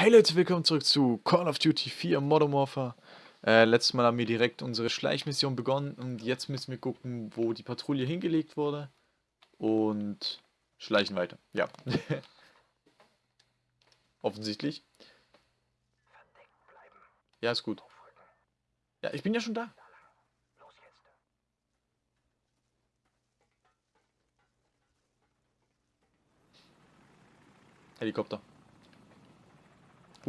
Hey Leute, willkommen zurück zu Call of Duty 4 Modern Warfare. Äh, letztes Mal haben wir direkt unsere Schleichmission begonnen und jetzt müssen wir gucken, wo die Patrouille hingelegt wurde. Und schleichen weiter. Ja. Offensichtlich. Ja, ist gut. Ja, ich bin ja schon da. Helikopter.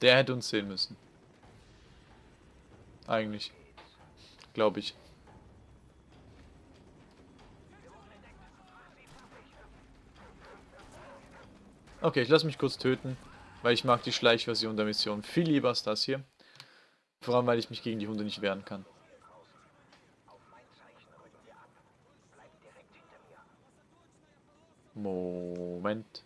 Der hätte uns sehen müssen. Eigentlich. Glaube ich. Okay, ich lasse mich kurz töten, weil ich mag die Schleichversion der Mission viel lieber als das hier. Vor allem, weil ich mich gegen die Hunde nicht wehren kann. Moment.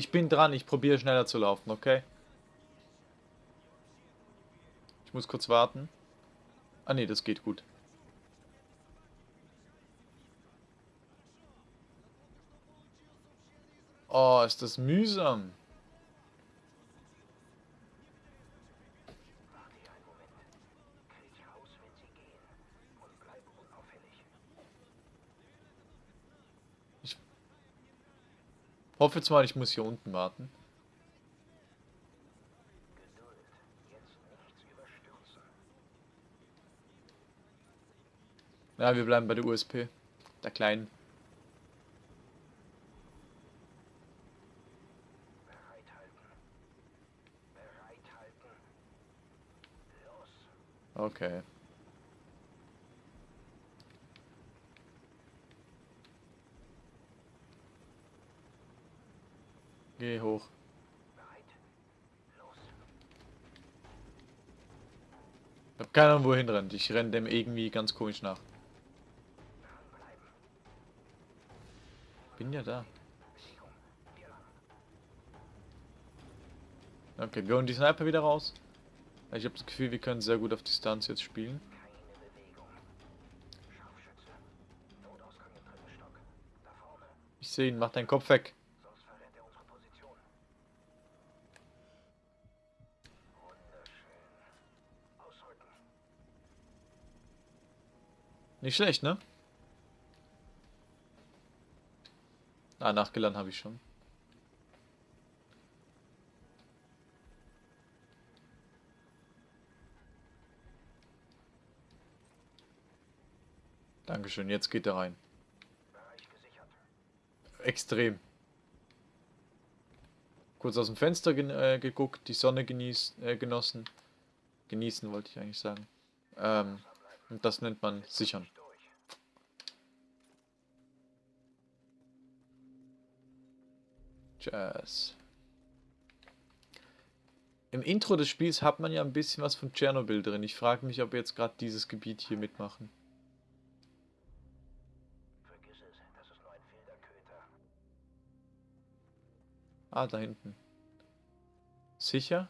Ich bin dran, ich probiere schneller zu laufen, okay? Ich muss kurz warten. Ah ne, das geht gut. Oh, ist das mühsam. Hoffe jetzt mal, ich muss hier unten warten. Ja, wir bleiben bei der USP. Der kleinen. Okay. Geh hoch. Ich hab keine Ahnung, wohin rennt. Ich renne dem irgendwie ganz komisch nach. Bin ja da. Okay, wir holen die Sniper wieder raus. Ich habe das Gefühl, wir können sehr gut auf Distanz jetzt spielen. Ich sehe ihn, mach deinen Kopf weg. Nicht schlecht, ne? Ah, nachgeladen habe ich schon. Dankeschön, jetzt geht er rein. Extrem. Kurz aus dem Fenster äh, geguckt, die Sonne genießt, äh, genossen. Genießen wollte ich eigentlich sagen. Ähm, und das nennt man sichern. Jazz. Im Intro des Spiels hat man ja ein bisschen was von Tschernobyl drin. Ich frage mich, ob wir jetzt gerade dieses Gebiet hier mitmachen. Ah, da hinten. Sicher?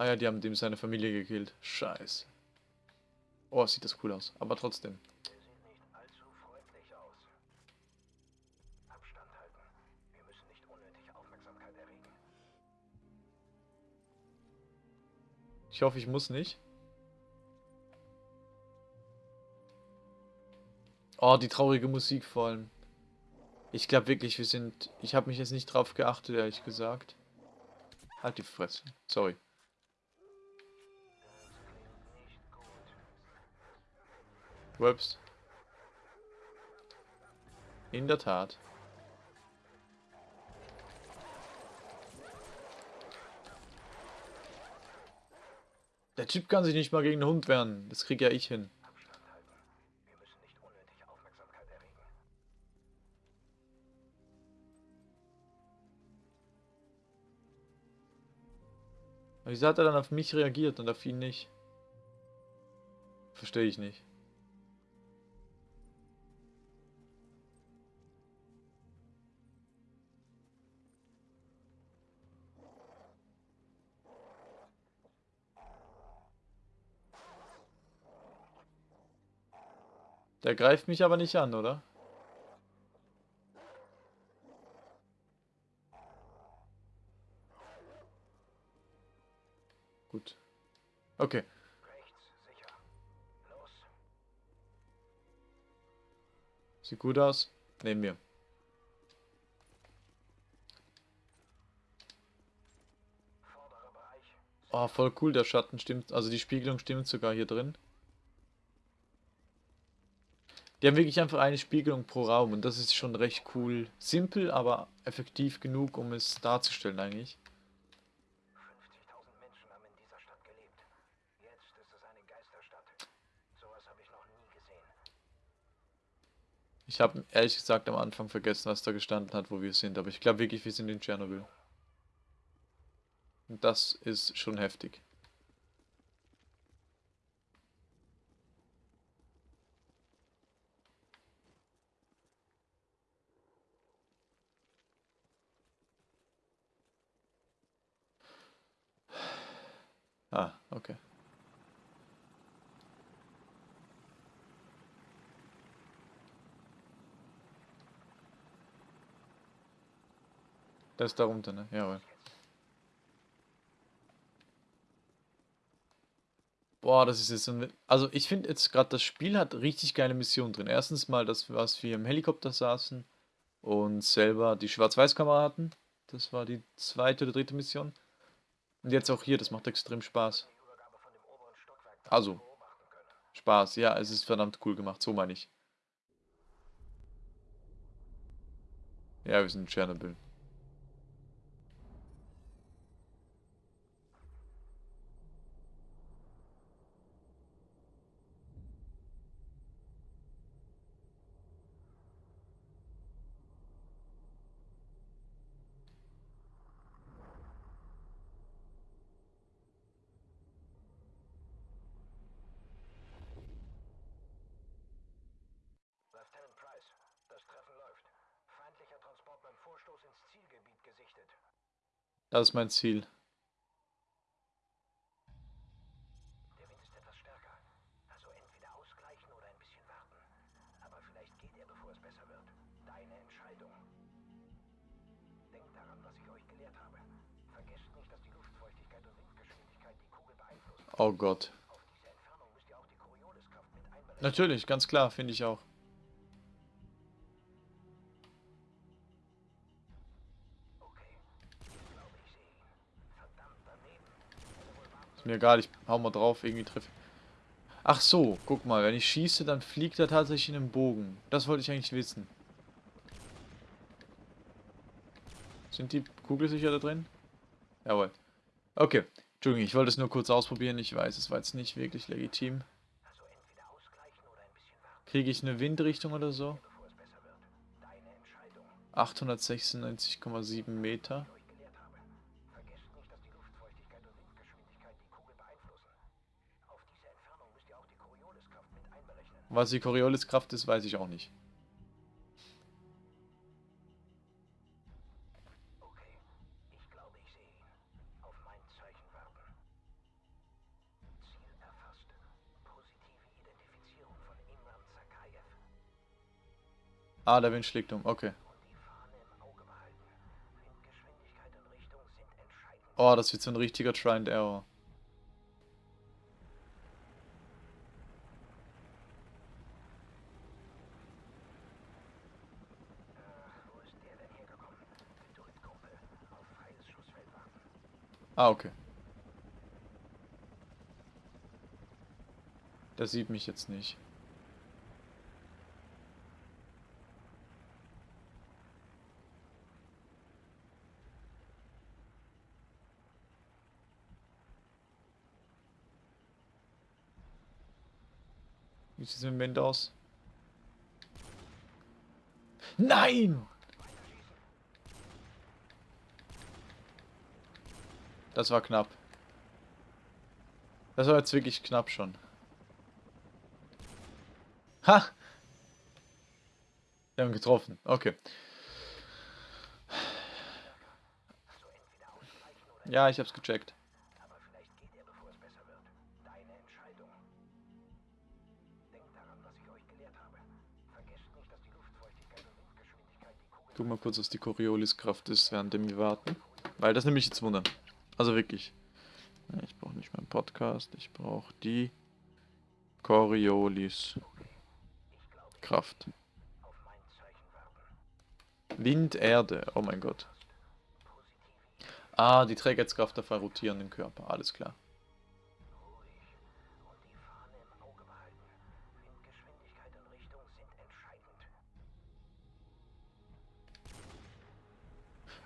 Ah ja, die haben dem seine Familie gekillt. Scheiße. Oh, sieht das cool aus. Aber trotzdem. Ich hoffe, ich muss nicht. Oh, die traurige Musik vor allem. Ich glaube wirklich, wir sind... Ich habe mich jetzt nicht drauf geachtet, ehrlich gesagt. Halt die Fresse. Sorry. Whoops. In der Tat. Der Typ kann sich nicht mal gegen einen Hund wehren. Das krieg ja ich hin. Wieso hat er dann auf mich reagiert und auf ihn nicht? Verstehe ich nicht. Der greift mich aber nicht an, oder? Gut. Okay. Sieht gut aus. Nehmen wir. Oh, voll cool, der Schatten stimmt. Also die Spiegelung stimmt sogar hier drin. Die haben wirklich einfach eine Spiegelung pro Raum und das ist schon recht cool. Simpel, aber effektiv genug, um es darzustellen eigentlich. 50.000 Menschen haben in dieser Stadt gelebt. Jetzt ist es eine Geisterstadt. Sowas habe ich noch nie gesehen. Ich habe ehrlich gesagt am Anfang vergessen, was da gestanden hat, wo wir sind, aber ich glaube wirklich, wir sind in Tschernobyl. Und das ist schon heftig. Ah, okay. Das ist da runter, ne? Jawohl. Boah, das ist jetzt so ein... Also ich finde jetzt gerade, das Spiel hat richtig geile Missionen drin. Erstens mal, dass was wir im Helikopter saßen und selber die Schwarz-Weiß-Kamera hatten. Das war die zweite oder dritte Mission. Und jetzt auch hier, das macht extrem Spaß. Also, Spaß, ja, es ist verdammt cool gemacht, so meine ich. Ja, wir sind in Tschernobyl. Das ist mein Ziel. Der Wind ist etwas stärker. Also entweder ausgleichen oder ein bisschen warten. Aber vielleicht geht er, bevor es besser wird. Deine Entscheidung. Denkt daran, was ich euch gelehrt habe. Vergesst nicht, dass die Luftfeuchtigkeit und Windgeschwindigkeit die Kugel beeinflussen. Oh Gott. Auf diese Entfernung müsst ihr auch die Corioliskraft mit einberechnen. Natürlich, ganz klar, finde ich auch. Ist mir egal, ich hau mal drauf, irgendwie treffe. Ach so, guck mal, wenn ich schieße, dann fliegt er tatsächlich in einen Bogen. Das wollte ich eigentlich wissen. Sind die Kugelsicher da drin? Jawohl. Okay, Entschuldigung, ich wollte es nur kurz ausprobieren. Ich weiß, es war jetzt nicht wirklich legitim. Kriege ich eine Windrichtung oder so? 896,7 Meter. Was die Corioliskraft ist, weiß ich auch nicht. Ah, der Wind schlägt um. Okay. Oh, das wird so ein richtiger Try and Error. Ah, okay. Der sieht mich jetzt nicht. Wie sieht es im Wind aus? Nein! Das war knapp. Das war jetzt wirklich knapp schon. Ha! Wir haben getroffen. Okay. Ja, ich hab's gecheckt. Guck mal kurz, was die Coriolis-Kraft ist, während wir warten. Weil das nämlich jetzt wundern. Also wirklich. Ich brauche nicht meinen Podcast, ich brauche die Coriolis Kraft. Wind, Erde, oh mein Gott. Ah, die Trägheitskraft der rotierenden Körper, alles klar.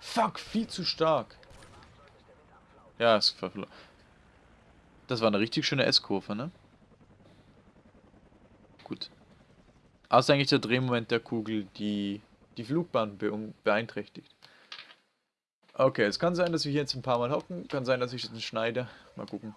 Fuck, viel zu stark. Ja, war verlo- Das war eine richtig schöne S-Kurve, ne? Gut. Außer eigentlich der Drehmoment der Kugel, die die Flugbahn beeinträchtigt. Okay, es kann sein, dass wir hier jetzt ein paar Mal hocken. Kann sein, dass ich das schneide. Mal gucken.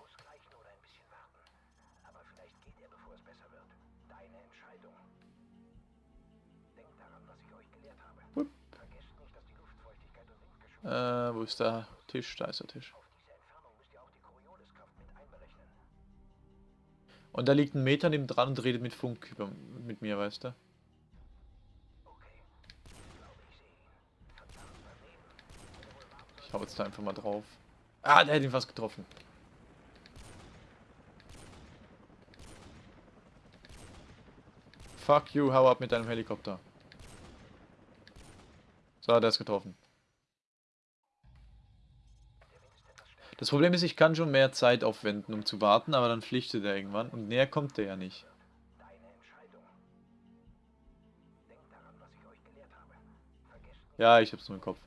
Aber Äh, wo ist der Tisch? Da ist der Tisch. Und da liegt ein Meter neben dran und redet mit Funk über, mit mir, weißt du? Ich hau jetzt da einfach mal drauf. Ah, der hat ihn fast getroffen. Fuck you, hau ab mit deinem Helikopter. So, der ist getroffen. Das Problem ist, ich kann schon mehr Zeit aufwenden, um zu warten, aber dann pflichtet er irgendwann und näher kommt der ja nicht, Ja, ich hab's nur im Kopf.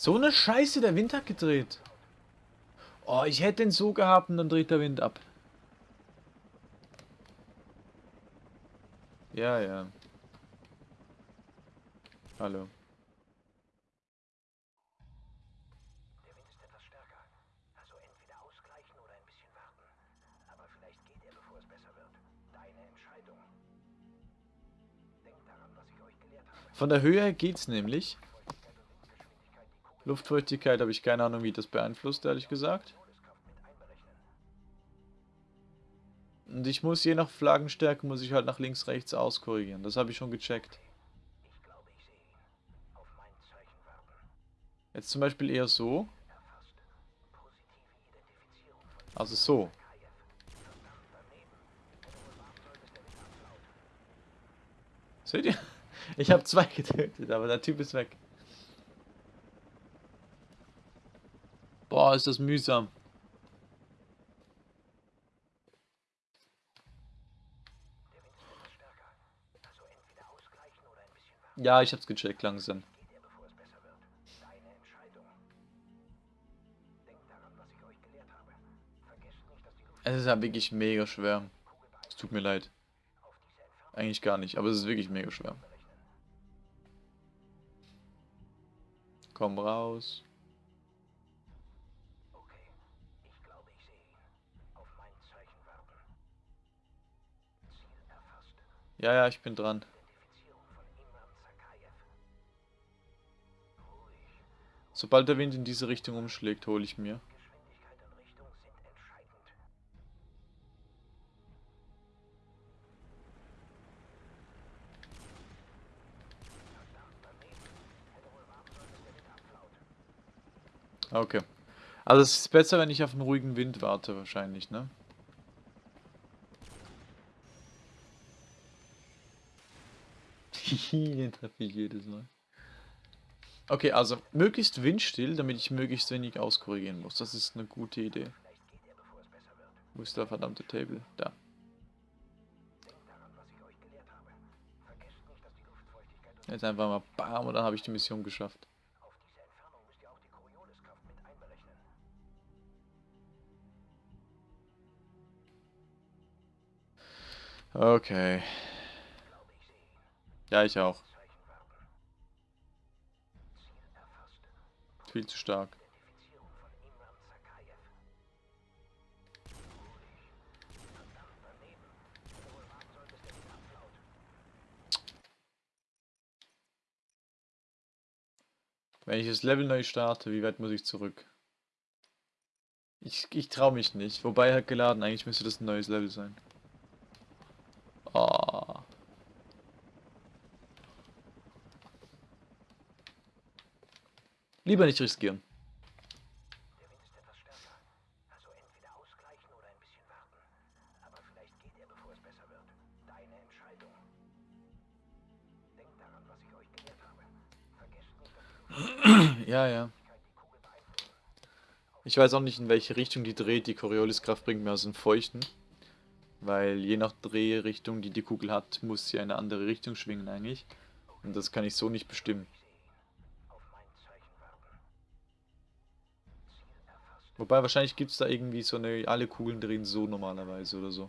So eine Scheiße, der Wind hat gedreht. Oh, ich hätte den so gehabt und dann dreht der Wind ab. Ja, ja. Hallo. Der Wind ist etwas stärker. Also entweder ausgleichen oder ein bisschen warten. Aber vielleicht geht er, bevor es besser wird. Deine Entscheidung. Denkt daran, was ich euch gelehrt habe. Von der Höhe her geht's nämlich. Feuchtigkeit und Windgeschwindigkeit die Kugel Luftfeuchtigkeit habe ich keine Ahnung, wie das beeinflusst, ehrlich gesagt. Und ich muss je nach Flaggenstärke, muss ich halt nach links, rechts auskorrigieren. Das habe ich schon gecheckt. Jetzt zum Beispiel eher so. Also so. Seht ihr? Ich habe zwei getötet, aber der Typ ist weg. Boah, ist das mühsam. Ja, ich hab's gecheckt langsam. Es ist ja wirklich mega schwer. Es tut mir leid. Eigentlich gar nicht, aber es ist wirklich mega schwer. Komm raus. Ja, ja, ich bin dran. Sobald der Wind in diese Richtung umschlägt, hole ich mir. Okay. Also es ist besser, wenn ich auf einen ruhigen Wind warte, wahrscheinlich, ne? Den treffe ich jedes Mal. Okay, also möglichst windstill, damit ich möglichst wenig auskorrigieren muss. Das ist eine gute Idee. Wo ist der verdammte Table? Da. Jetzt einfach mal BAM und dann habe ich die Mission geschafft. Auf Ja, ich auch. Viel zu stark. Wenn ich das Level neu starte, wie weit muss ich zurück? Ich, ich traue mich nicht. Wobei hat geladen, eigentlich müsste das ein neues Level sein. Oh. Lieber nicht riskieren. Der Wind ist etwas stärker. Also entweder ausgleichen oder ein bisschen warten. Aber vielleicht geht er, bevor es besser wird. Deine Entscheidung. Denkt daran, was ich euch gelehrt habe. Vergesst nicht, dass die Ja, ja. Ich weiß auch nicht, in welche Richtung die dreht. Die Corioliskraft bringt mir aus dem Feuchten. Weil je nach Drehrichtung, die die Kugel hat, muss sie eine andere Richtung schwingen eigentlich. Und das kann ich so nicht bestimmen. Wobei wahrscheinlich gibt es da irgendwie so eine, alle Kugeln drehen so normalerweise oder so.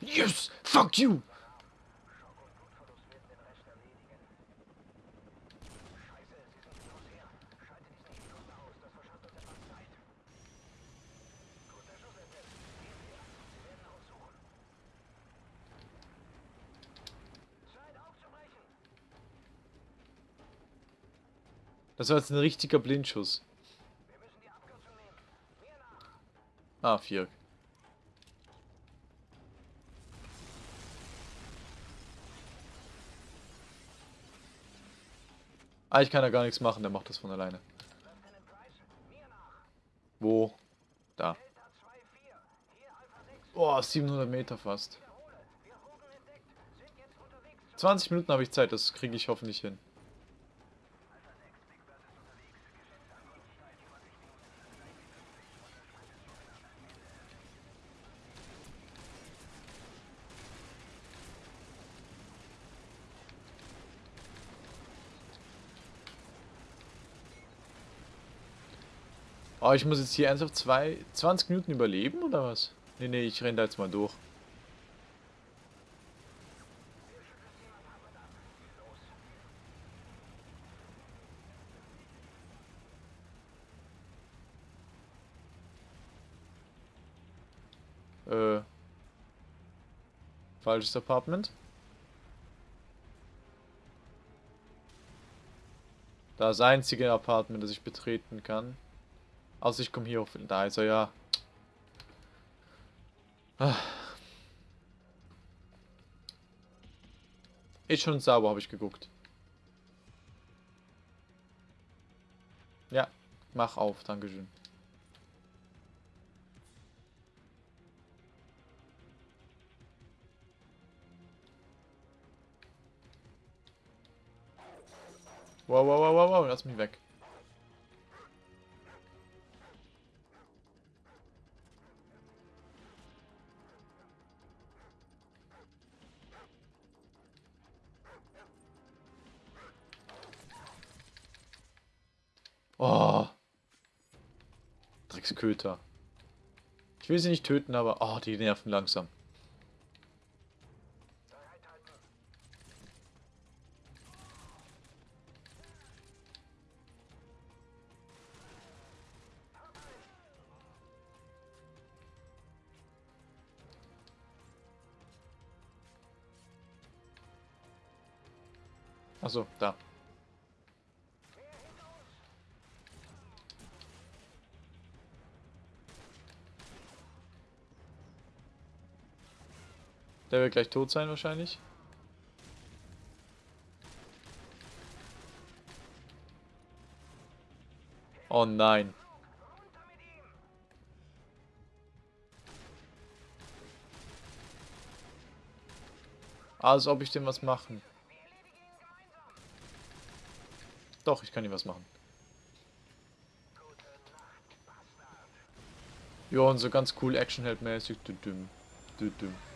Yes! Fuck you! Schock und Blutverlust werden den Rest erledigen. Scheiße, sie sind hinter uns her. Schalte diesen Helikopter aus, das verschafft uns etwas Zeit. Guter Schuss, Ethel. Gehen wir. Sie werden nach uns suchen. Zeit aufzubrechen. Das war jetzt ein richtiger Blindschuss. Ah, vier. Ah, ich kann da gar nichts machen, der macht das von alleine. Wo? Da. Delta 2-4. Hier Alpha 6. Boah, 700 Meter fast. Wiederhole. Wir wurden entdeckt. Sind jetzt unterwegs. 20 Minuten habe ich Zeit, das kriege ich hoffentlich hin. Oh, ich muss jetzt hier ernsthaft zwei, 20 Minuten überleben oder was? Nee, nee, ich renne da jetzt mal durch. Äh. Falsches Apartment. Das einzige Apartment, das ich betreten kann. Außer ich komme hier. Da ist er ja. Ah. Ist schon sauber, habe ich geguckt. Ja, mach auf, Dankeschön. Wow, wow, wow, wow, wow, lass mich weg. Drecksköter. Ich will sie nicht töten, aber... Oh, die nerven langsam. Achso, da. Der wird gleich tot sein wahrscheinlich. Oh nein. Als ob ich dem was machen. Doch, ich kann ihm was machen. Ja, und so ganz cool Actionheld-mäßig. Dü -düm. Dü -düm.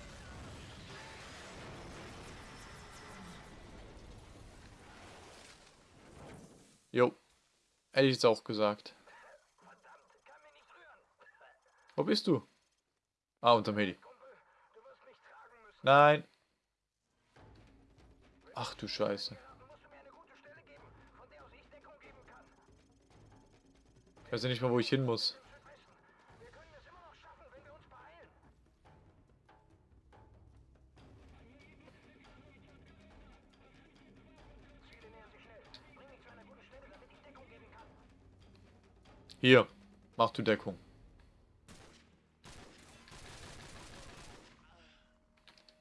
Jo. Hätte ich jetzt auch gesagt. Wo bist du? Ah, unterm Heli. Nein. Ach du Scheiße. Ich weiß ja nicht mal, wo ich hin muss. Hier, mach du Deckung.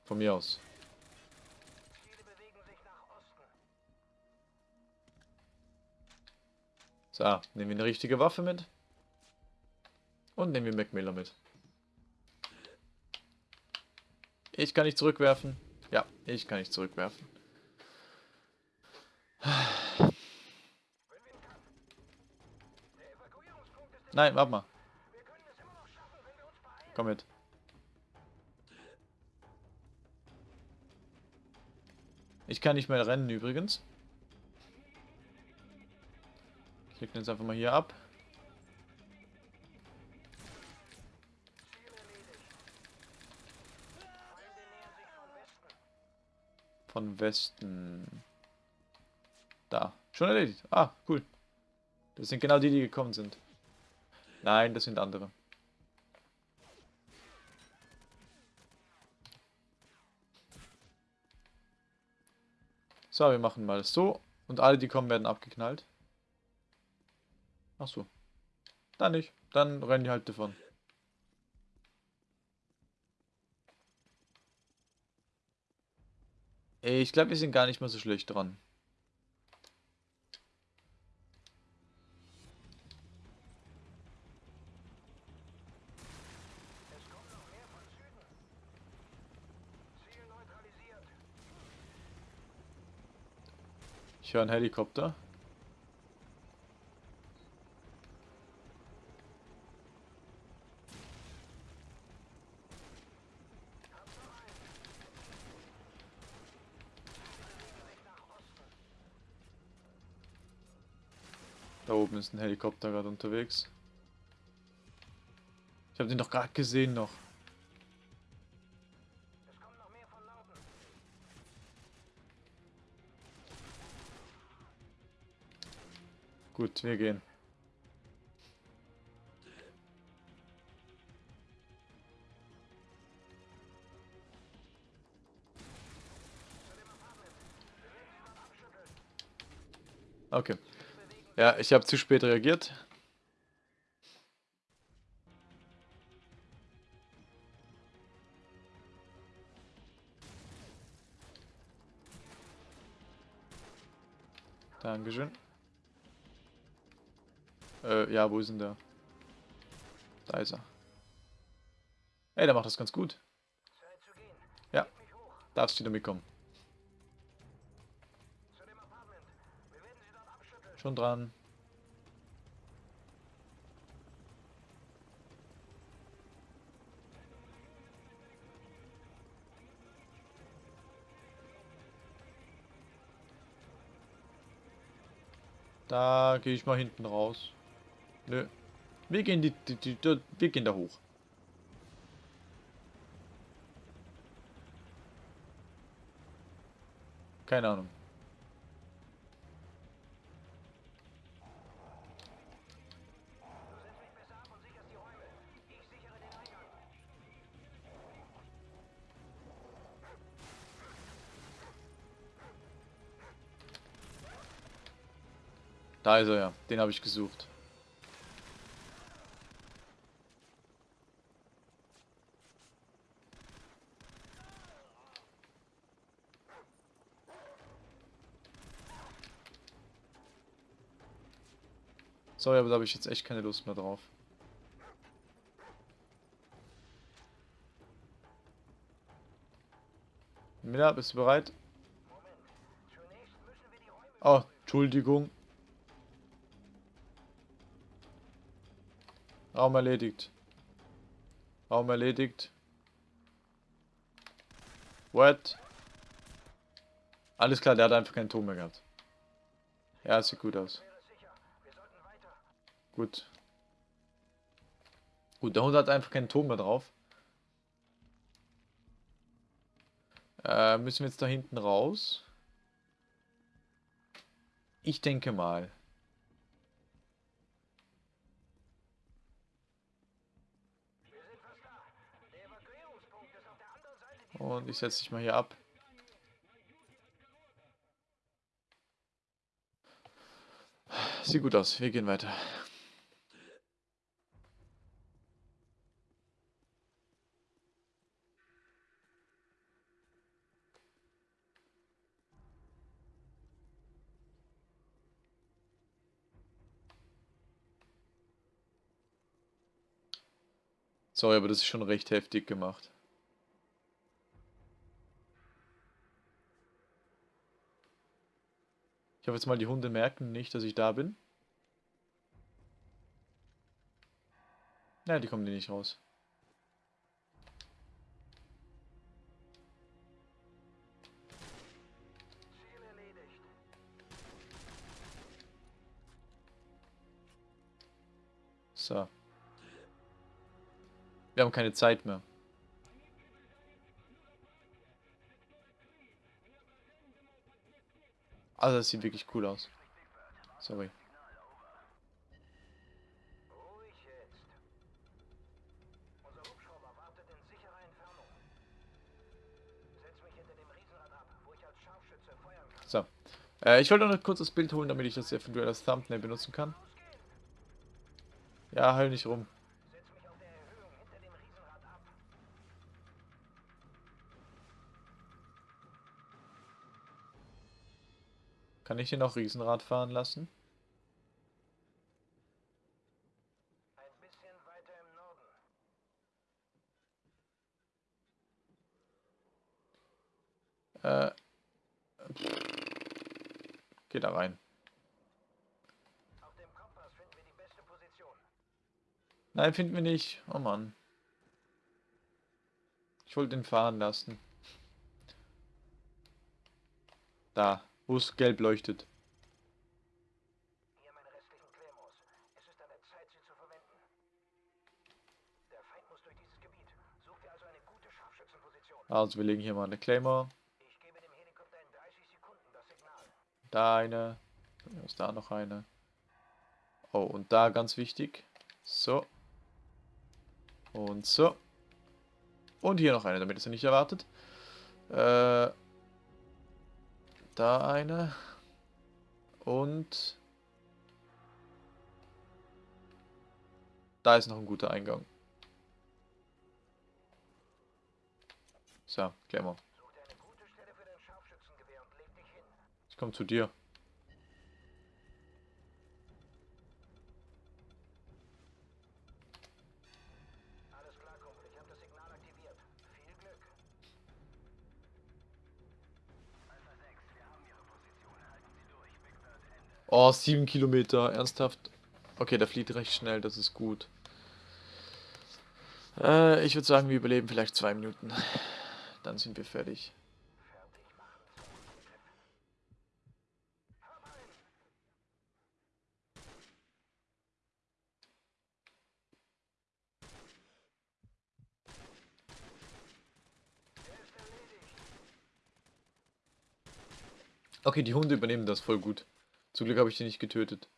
Von mir aus. So, nehmen wir eine richtige Waffe mit. Und nehmen wir Macmillan mit. Ich kann nicht zurückwerfen. Ja, ich kann nicht zurückwerfen. Nein, warte mal. Komm mit. Ich kann nicht mehr rennen übrigens. Ich den jetzt einfach mal hier ab. Von Westen. Da. Schon erledigt. Ah, cool. Das sind genau die, die gekommen sind. Nein, das sind andere. So, wir machen mal so. Und alle, die kommen, werden abgeknallt. Ach so. Dann nicht. Dann rennen die halt davon. Ich glaube, wir sind gar nicht mal so schlecht dran. Höre einen Helikopter. Da oben ist ein Helikopter gerade unterwegs. Ich habe den doch gerade gesehen noch. Gut, wir gehen. Okay. Ja, ich habe zu spät reagiert. Dankeschön. Äh, ja, wo ist denn der? Da ist er. Ey, der macht das ganz gut. Ja, darfst wieder mitkommen. Schon dran. Da gehe ich mal hinten raus. Nö. Wir gehen die, die, die, die, wir gehen da hoch. Keine Ahnung. Da ist er ja. Den habe ich gesucht. Sorry, aber da habe ich jetzt echt keine Lust mehr drauf. Miller, bist du bereit? Oh, Entschuldigung. Raum erledigt. Raum erledigt. What? Alles klar, der hat einfach keinen Ton mehr gehabt. Ja, sieht gut aus. Gut. Gut, der Hund hat einfach keinen Ton mehr drauf. Äh, müssen wir jetzt da hinten raus? Ich denke mal. Und ich setze dich mal hier ab. Sieht gut aus. Wir gehen weiter. Sorry, aber das ist schon recht heftig gemacht. Ich hoffe jetzt mal, die Hunde merken nicht, dass ich da bin. Ja, die kommen die nicht raus. So. Wir haben keine Zeit mehr. Also das sieht wirklich cool aus. Sorry. So. Äh, ich wollte noch ein kurzes Bild holen, damit ich das eventuell als Thumbnail benutzen kann. Ja, heul nicht rum. Kann ich den auch Riesenrad fahren lassen? Ein bisschen weiter im Norden. Äh. Geh da rein. Auf dem Kompass finden wir die beste Position. Nein, finden wir nicht. Oh Mann. Ich wollte den fahren lassen. Da, wo es gelb leuchtet. Also. Also wir legen hier mal eine Claymore. Ich gebe dem Helikopter in 30 Sekunden das Signal. Da eine. Dann ist da noch eine. Oh, und da ganz wichtig. So. Und so. Und hier noch eine, damit es nicht erwartet. Äh, da eine. Und da ist noch ein guter Eingang. So, hin. Ich komme zu dir. Oh, sieben Kilometer, ernsthaft. Okay, der flieht recht schnell, das ist gut. Äh, ich würde sagen, wir überleben vielleicht zwei Minuten. Dann sind wir fertig. Er. Okay, die Hunde übernehmen das voll gut. Zum Glück habe ich die nicht getötet.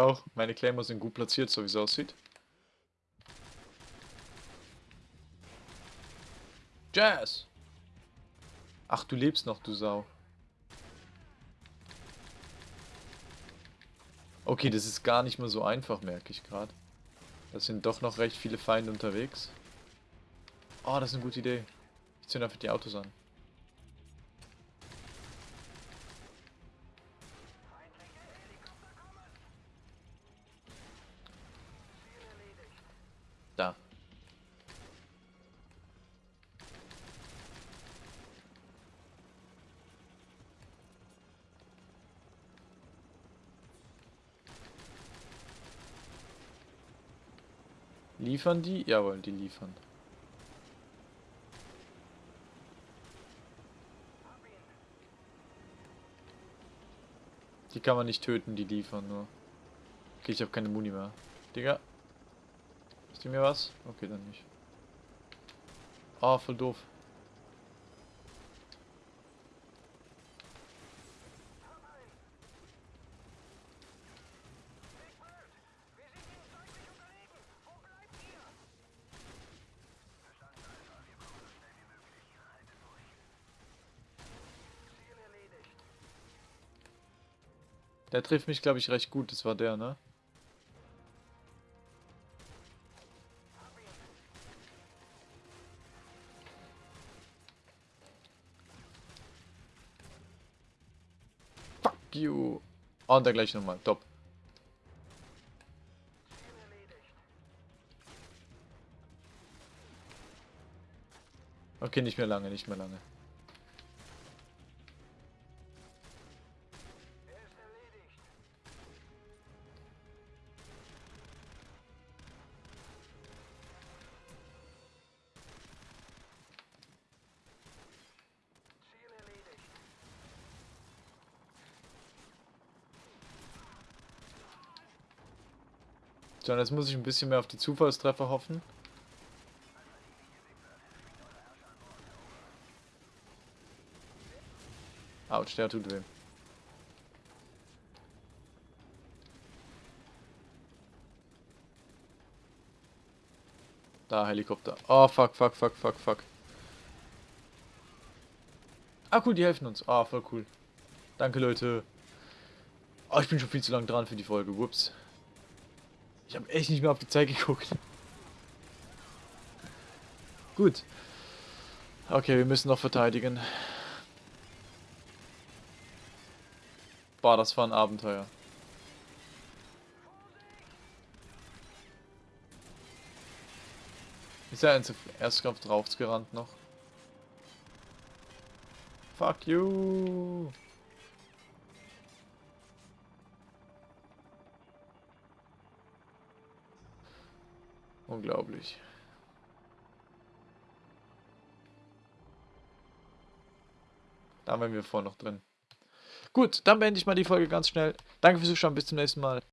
Auch. Meine Claymores sind gut platziert, so wie es aussieht. Jazz! Ach, du lebst noch, du Sau. Okay, das ist gar nicht mehr so einfach, merke ich gerade. Da sind doch noch recht viele Feinde unterwegs. Oh, das ist eine gute Idee. Ich zünde einfach die Autos an. Liefern die? Jawohl, die liefern. Die kann man nicht töten, die liefern nur. Okay, ich habe keine Muni mehr. Digga. Ist die mir was? Okay, dann nicht. Ah, oh, voll doof. Der trifft mich, glaube ich, recht gut. Das war der, ne? Fuck you. Oh, und der gleich nochmal. Top. Okay, nicht mehr lange, nicht mehr lange. Jetzt muss ich ein bisschen mehr auf die Zufallstreffer hoffen. Autsch, der tut weh. Da, Helikopter. Oh, fuck, fuck, fuck, fuck, fuck. Ah, cool, die helfen uns. Ah, voll cool. Danke, Leute. Oh, ich bin schon viel zu lang dran für die Folge. Whoops. Ich habe echt nicht mehr auf die Zeit geguckt. Gut. Okay, wir müssen noch verteidigen. Boah, das war ein Abenteuer. Ist er ins Erstkampf draufgerannt noch? Fuck you! Unglaublich. Da waren wir vorhin noch drin. Gut, dann beende ich mal die Folge ganz schnell. Danke fürs Zuschauen, bis zum nächsten Mal.